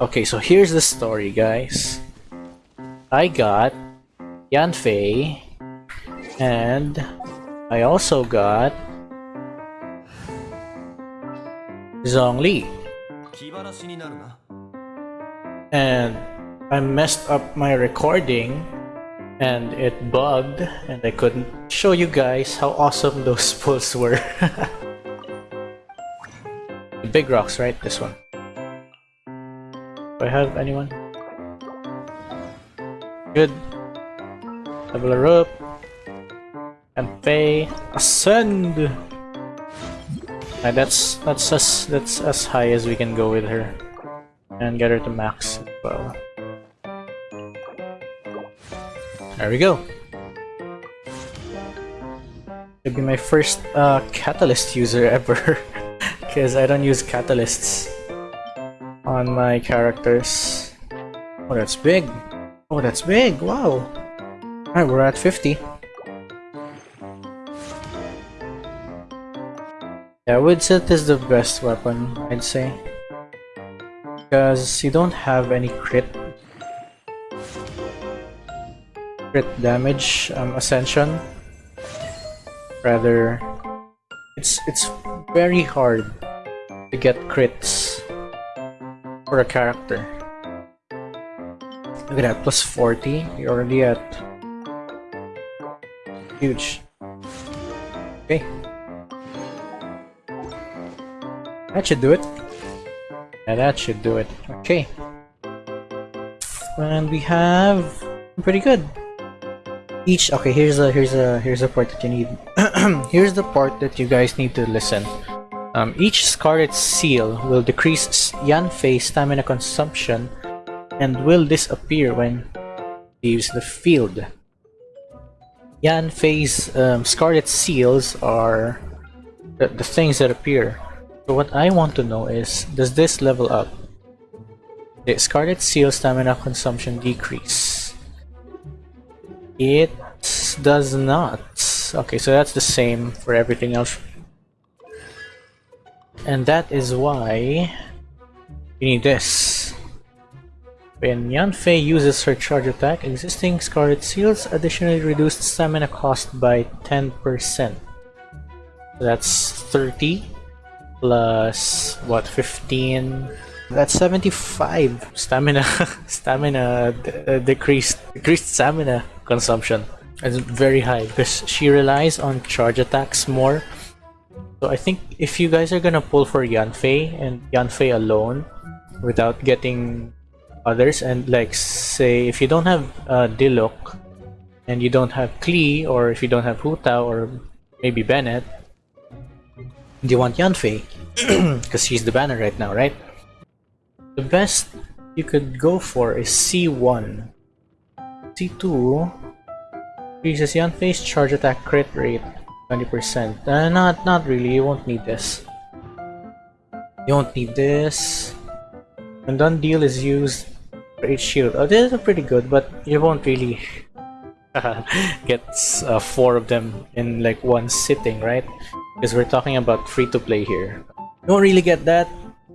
Okay, so here's the story, guys. I got Yanfei, and I also got Zhongli. And I messed up my recording and it bugged and I couldn't show you guys how awesome those pulls were. big rocks, right? This one. I have anyone? Good. Level her up. And Faye ascend. And that's that's as that's as high as we can go with her and get her to max as well. There we go. It'll be my first uh, catalyst user ever because I don't use catalysts on my characters. Oh, that's big. Oh, that's big. Wow. Alright, we're at 50. Yeah, Widsith is the best weapon, I'd say because you don't have any crit crit damage um, ascension rather it's it's very hard to get crits for a character look at that plus 40 you're already at huge okay that should do it yeah, that should do it. Okay. And we have pretty good. Each okay, here's a here's a here's a part that you need. here's the part that you guys need to listen. Um, each Scarlet Seal will decrease Yanfei stamina consumption and will disappear when leaves the field. Yanfei's um, Scarlet Seals are the, the things that appear so what I want to know is, does this level up? The Scarlet Seal stamina consumption decrease. It does not. Okay, so that's the same for everything else. And that is why you need this. When Yanfei uses her charge attack, existing Scarlet Seals additionally reduced stamina cost by 10%. So that's 30 plus what 15 that's 75 stamina stamina uh, decreased decreased stamina consumption it's very high because she relies on charge attacks more so I think if you guys are gonna pull for Yanfei and Yanfei alone without getting others and like say if you don't have uh, Diluc and you don't have Klee or if you don't have Hu Tao or maybe Bennett do you want Yanfei? Because she's the banner right now, right? The best you could go for is C1. C2 increases Yanfei's charge attack crit rate 20%. Uh, not, not really, you won't need this. You won't need this. When done deal is used for each shield. Oh, this is pretty good, but you won't really get uh, four of them in like one sitting, right? Because we're talking about free-to-play here. You don't really get that.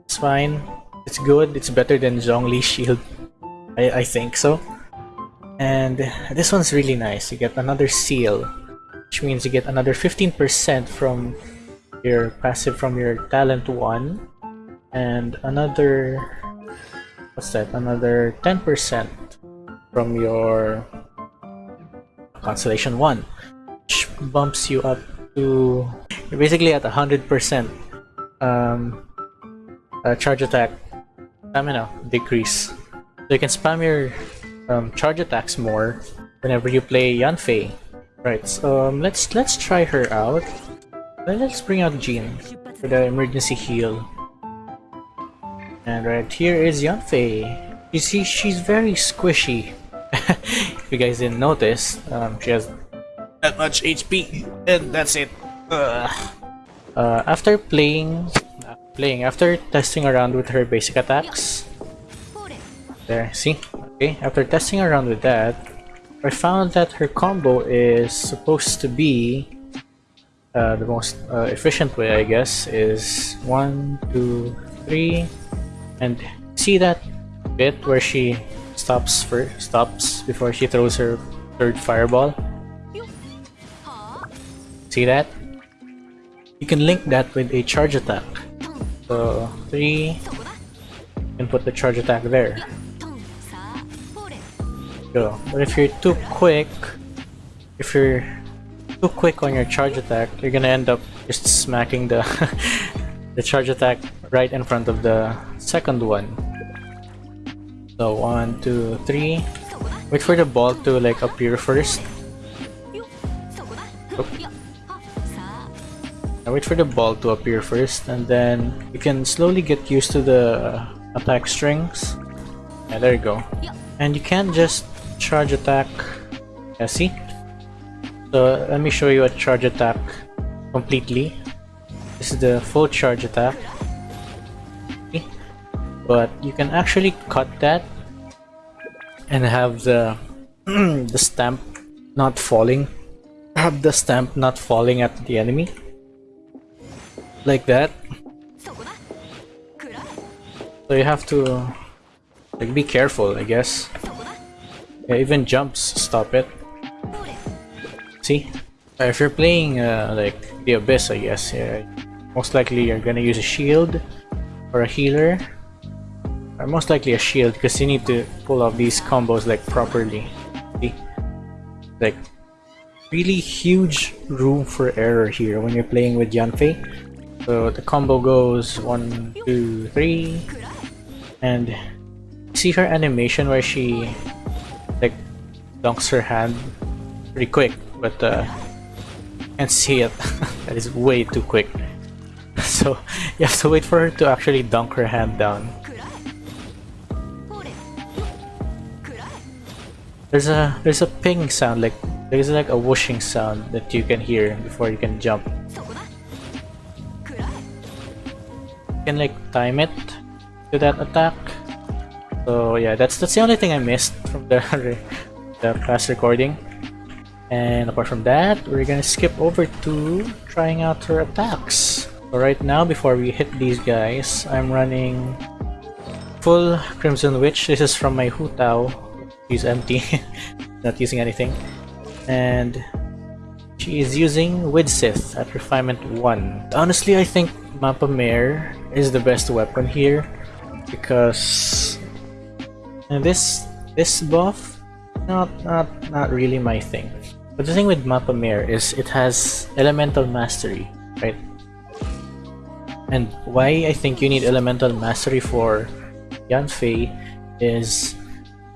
It's fine. It's good. It's better than Zhongli shield. I, I think so. And this one's really nice. You get another seal. Which means you get another 15% from your passive from your talent 1. And another... What's that? Another 10% from your Constellation 1. Which bumps you up to you're basically at 100% um, uh, charge attack stamina decrease. So you can spam your um, charge attacks more whenever you play Yanfei. Right, so um, let's let's try her out. Let's bring out Jean for the emergency heal. And right here is Yanfei. You see, she's very squishy. if you guys didn't notice, um, she has that much HP, and that's it. Uh, after playing, uh, playing after testing around with her basic attacks, there, see, okay. After testing around with that, I found that her combo is supposed to be uh, the most uh, efficient way, I guess, is one, two, three, and see that bit where she stops for stops before she throws her third fireball. See that? You can link that with a charge attack. So three, can put the charge attack there. Go. But if you're too quick, if you're too quick on your charge attack, you're gonna end up just smacking the the charge attack right in front of the second one. So one, two, three. Wait for the ball to like appear first. Now wait for the ball to appear first and then you can slowly get used to the attack strings. Yeah, there you go. And you can't just charge attack. See? So let me show you a charge attack completely. This is the full charge attack. But you can actually cut that and have the the stamp not falling. Have the stamp not falling at the enemy. Like that. So you have to like be careful, I guess. Yeah, even jumps stop it. See? Uh, if you're playing uh, like the Abyss, I guess, yeah, most likely you're gonna use a shield or a healer. Or most likely a shield because you need to pull off these combos like properly. See? Like really huge room for error here when you're playing with Yanfei. So the combo goes one, two, three, and see her animation where she dunks her hand pretty quick, but uh, can't see it. that is way too quick. So you have to wait for her to actually dunk her hand down. There's a there's a ping sound like there's like a whooshing sound that you can hear before you can jump. You can like time it to that attack. So yeah, that's that's the only thing I missed from the the class recording. And apart from that, we're gonna skip over to trying out her attacks. So right now, before we hit these guys, I'm running full Crimson Witch. This is from my Hu Tao. She's empty, not using anything. And she is using Widsith at Refinement 1. Honestly, I think Mappa Mare is the best weapon here because this this buff not not not really my thing. But the thing with Mappa Mare is it has elemental mastery, right? And why I think you need elemental mastery for Yanfei is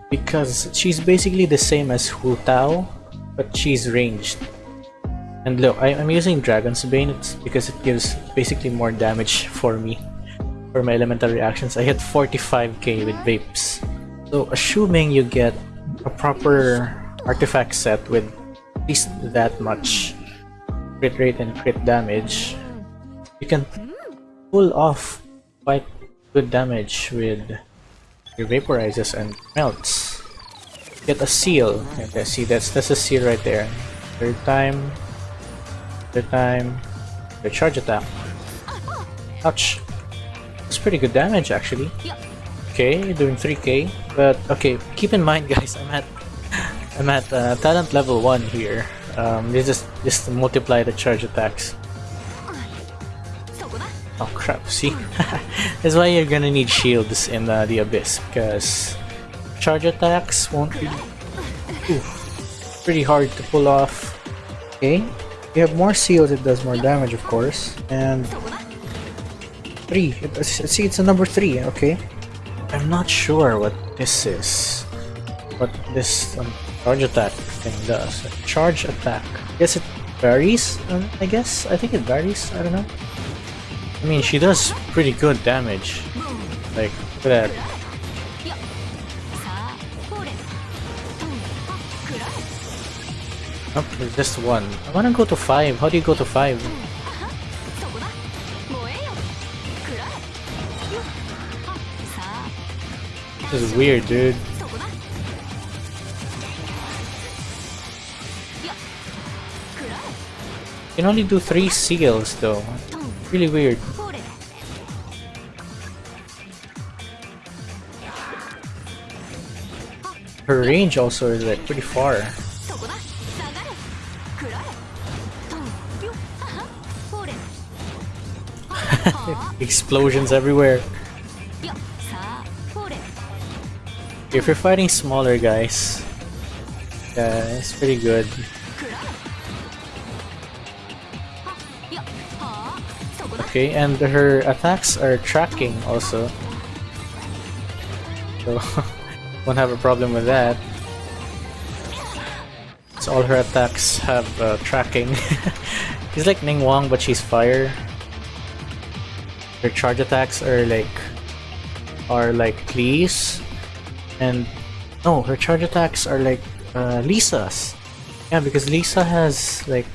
because she's basically the same as Hu Tao, but she's ranged. And look, I, am using Dragon's Bane because it gives basically more damage for me. For my elemental reactions, I hit 45k with Vapes. So assuming you get a proper artifact set with at least that much crit rate and crit damage, you can pull off quite good damage with your vaporizes and melts. Get a seal. Okay, see that's that's a seal right there. Third time. Third time. The charge attack. Ouch. It's pretty good damage actually. Okay, doing 3k. But okay, keep in mind guys, I'm at I'm at uh, talent level 1 here. Um, they just just multiply the charge attacks. Oh crap, see? That's why you're gonna need shields in uh, the Abyss, because charge attacks won't be ooh, pretty hard to pull off. Okay, you have more seals, it does more damage of course, and 3, see it's a number 3, okay? I'm not sure what this is, what this um, charge attack thing does. Charge attack, I guess it varies, um, I guess? I think it varies, I don't know. I mean, she does pretty good damage. Like, look at that. Oh, just one. I wanna go to five. How do you go to five? This is weird, dude. You can only do three seals though. Really weird. Her range also is like pretty far. Explosions everywhere. If you're fighting smaller guys, yeah, it's pretty good. Okay, and her attacks are tracking also. So, won't have a problem with that. So all her attacks have uh, tracking. She's like Ningguang, but she's fire. Her charge attacks are like... are like Klee and no, her charge attacks are like uh, Lisa's. Yeah, because Lisa has like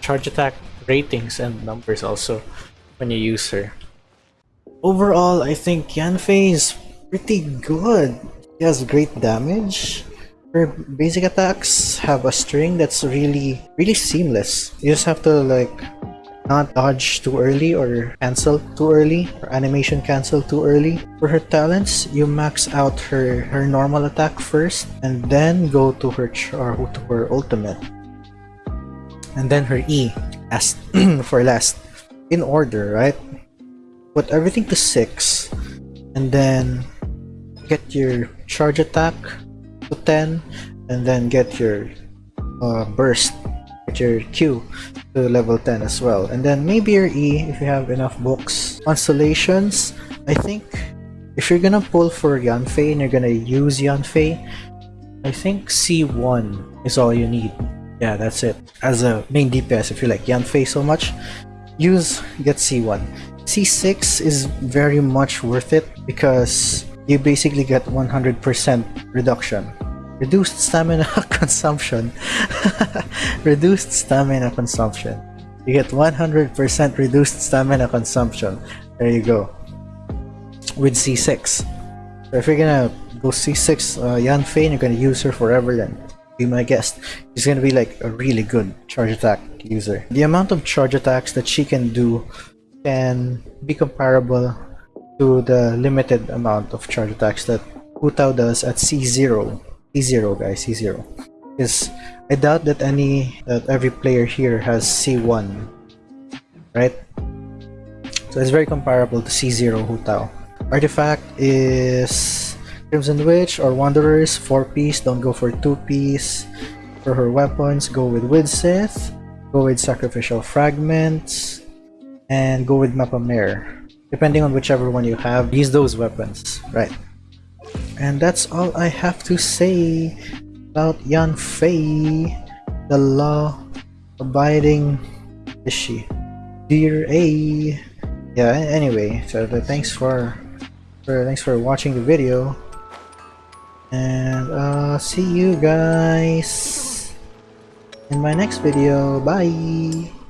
charge attack ratings and numbers also when you use her. Overall, I think Yanfei is pretty good. She has great damage. Her basic attacks have a string that's really, really seamless. You just have to like not dodge too early or cancel too early or animation cancel too early. For her talents, you max out her, her normal attack first and then go to her, or to her ultimate and then her E last for last in order, right? Put everything to six, and then get your charge attack to ten, and then get your uh, burst, get your Q to level ten as well, and then maybe your E if you have enough books. Constellations, I think. If you're gonna pull for Yanfei and you're gonna use Yanfei, I think C1 is all you need. Yeah, that's it. As a main DPS, if you like Yanfei so much, use get C1. C6 is very much worth it because you basically get 100% reduction. Reduced stamina consumption. reduced stamina consumption. You get 100% reduced stamina consumption. There you go. With C6. So if you're gonna go C6 uh, Yanfei and you're gonna use her forever, then be my guest. She's gonna be like a really good charge attack user. The amount of charge attacks that she can do can be comparable to the limited amount of charge attacks that Hu Tao does at C0. C0 guys, C0. Because I doubt that any that every player here has C1. Right? So it's very comparable to C0 Hu Tao. Artifact is Crimson Witch or Wanderers, 4 piece, don't go for 2 piece. For her weapons, go with Widsith, go with Sacrificial Fragments, and go with Mappa Mare. Depending on whichever one you have, use those weapons. Right. And that's all I have to say about Yanfei, the law abiding is she? Dear A. Yeah, anyway, so thanks for, for thanks for watching the video. And uh see you guys in my next video. Bye.